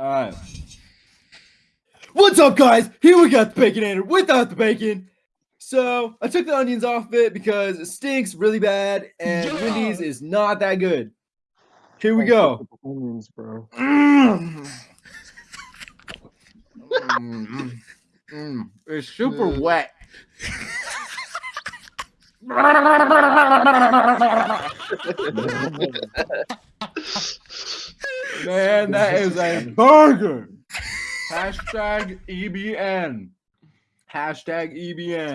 All right. What's up, guys? Here we got the baconator without the bacon. So I took the onions off it because it stinks really bad, and Yeah. Wendy's is not that good. Here we go. Onions, bro. Mm. Mm, mm. It's super Mm. wet. Man, that is a burger. Hashtag EBN. Hashtag EBN.